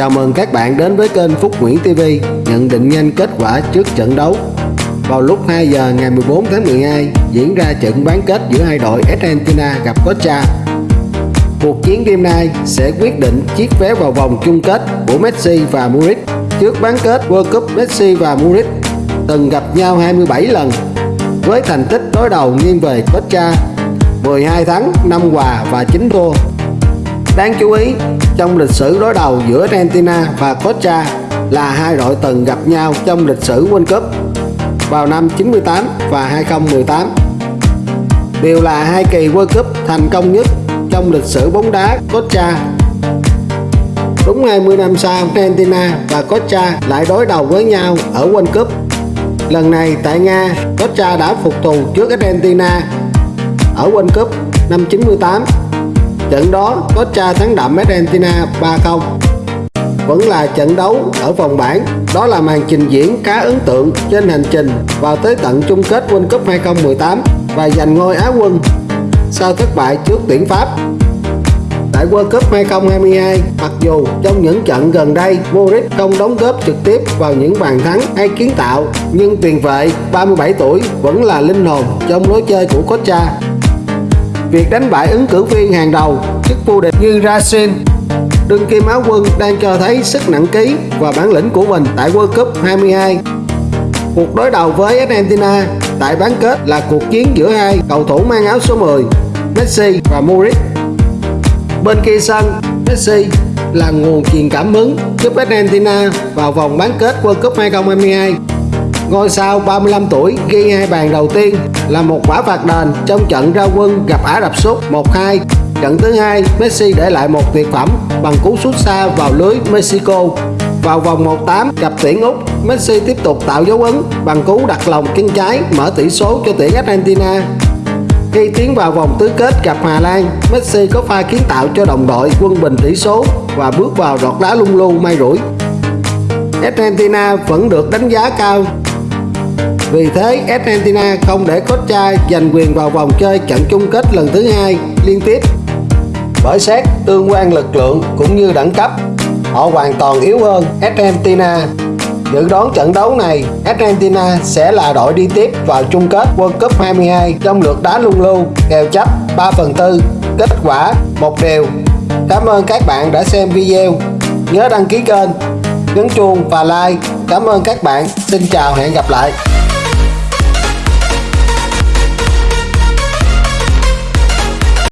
Chào mừng các bạn đến với kênh Phúc Nguyễn TV nhận định nhanh kết quả trước trận đấu. Vào lúc 2 giờ ngày 14 tháng 12 diễn ra trận bán kết giữa hai đội Argentina gặp Costa. Cuộc chiến đêm nay sẽ quyết định chiếc vé vào vòng chung kết của Messi và Muric. Trước bán kết World Cup Messi và Muric từng gặp nhau 27 lần với thành tích đối đầu nghiêng về Costa 12 thắng, 5 hòa và 9 thua. Đáng chú ý, trong lịch sử đối đầu giữa Argentina và Costa là hai đội từng gặp nhau trong lịch sử World Cup vào năm 98 và 2018. Đều là hai kỳ World Cup thành công nhất trong lịch sử bóng đá Costa. Đúng 20 năm sau, Argentina và Costa lại đối đầu với nhau ở World Cup. Lần này tại Nga, Costa đã phục thù trước Argentina ở World Cup năm 98 Trận đó Costa thắng đậm Argentina 3-0 Vẫn là trận đấu ở vòng bảng. Đó là màn trình diễn khá ấn tượng trên hành trình vào tới tận chung kết World Cup 2018 và giành ngôi Á quân sau thất bại trước tuyển Pháp. Tại World Cup 2022, mặc dù trong những trận gần đây Modric không đóng góp trực tiếp vào những bàn thắng hay kiến tạo, nhưng tiền vệ 37 tuổi vẫn là linh hồn trong lối chơi của Costa việc đánh bại ứng cử viên hàng đầu, chức vô địch như Racing. Đương kim áo quân đang cho thấy sức nặng ký và bản lĩnh của mình tại World Cup 22 cuộc đối đầu với Argentina tại bán kết là cuộc chiến giữa hai cầu thủ mang áo số 10 Messi và Modric. Bên kia sân, Messi là nguồn truyền cảm hứng giúp Argentina vào vòng bán kết World Cup 2022 Ngôi sao 35 tuổi ghi hai bàn đầu tiên là một quả phạt đền trong trận ra quân gặp Ả Rập Xúc 1-2. Trận thứ hai, Messi để lại một tuyệt phẩm bằng cú sút xa vào lưới Mexico. Vào vòng 1-8 gặp tuyển Úc, Messi tiếp tục tạo dấu ấn bằng cú đặt lòng chân trái mở tỷ số cho tuyển Argentina. Khi tiến vào vòng tứ kết gặp Hà Lan, Messi có pha kiến tạo cho đồng đội quân bình tỷ số và bước vào đọt đá lung lu may rủi. Argentina vẫn được đánh giá cao vì thế Argentina không để Costa giành quyền vào vòng chơi trận chung kết lần thứ hai liên tiếp. Bởi xét tương quan lực lượng cũng như đẳng cấp, họ hoàn toàn yếu hơn Argentina. Dự đoán trận đấu này, Argentina sẽ là đội đi tiếp vào chung kết World Cup 22 trong lượt đá lung lưu, kèo chấp 3 phần tư, kết quả một đều. Cảm ơn các bạn đã xem video. Nhớ đăng ký kênh, nhấn chuông và like. Cảm ơn các bạn. Xin chào hẹn gặp lại.